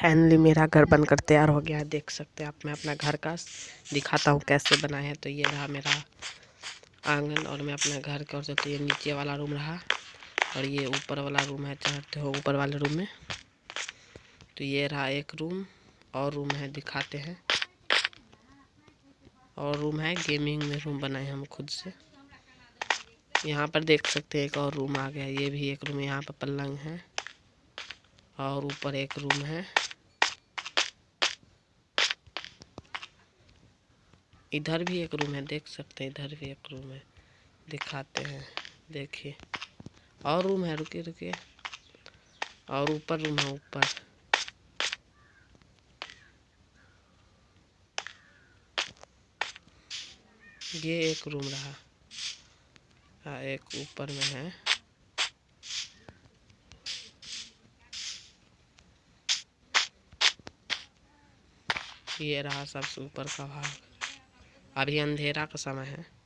Finally मेरा घर बनकर तैयार हो गया है। देख सकते हैं आप, मैं अपना घर का दिखाता हूँ कैसे बना है। तो ये रहा मेरा आँगन और मैं अपने घर की और तो ये नीचे वाला रूम रहा और ये ऊपर वाला रूम है चाहते हो ऊपर वाले रूम में। तो ये रहा एक रूम और रूम है, दिखाते हैं। और रूम है, गेमिंग में रूम बनाए हम खुद से। यहाँ पर देख सकते हैं एक और रूम आ गया ये भी एक रूम, यहाँ पर पलंग है और ऊपर एक रूम है। इधर भी एक रूम है, देख सकते हैं, इधर भी एक रूम है। दिखाते हैं, देखिए। और रूम है रुके रुके और ऊपर रूम है, ऊपर। ये एक रूम रहा। हाँ एक ऊपर में है। ये रहा सबसे ऊपर का भाग। अभी अंधेरा का समय है।